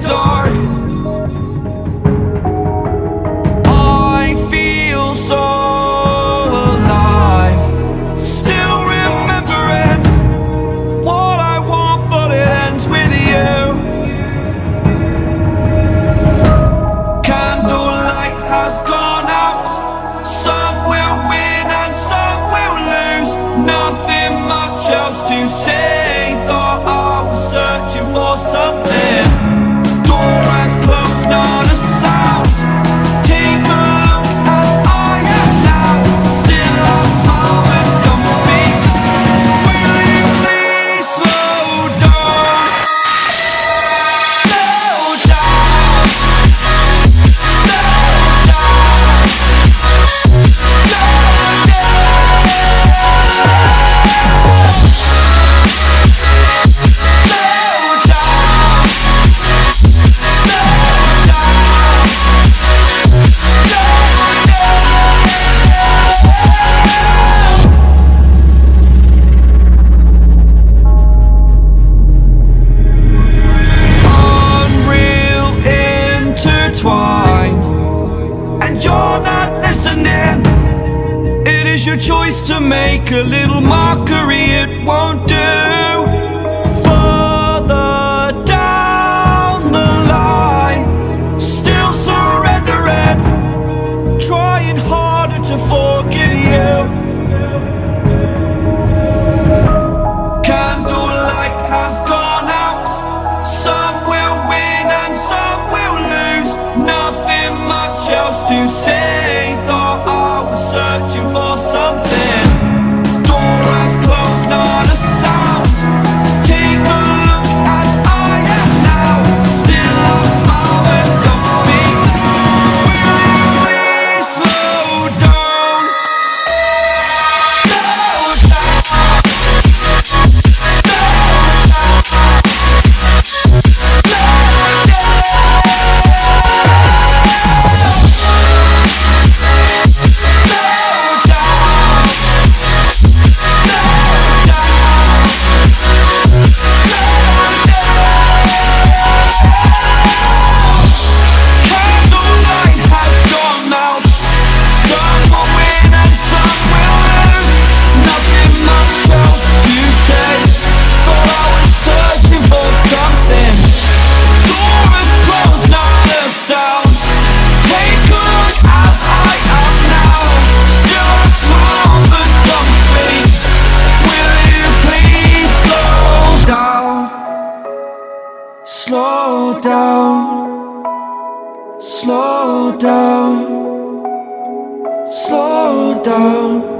dark. I feel so alive. Still remembering What I want but it ends with you. Candlelight has gone out. Some will win and some will lose. Nothing much else to say. Thought I was searching for something. your choice to make a little mockery, it won't do. Slow down. Slow down. Slow down.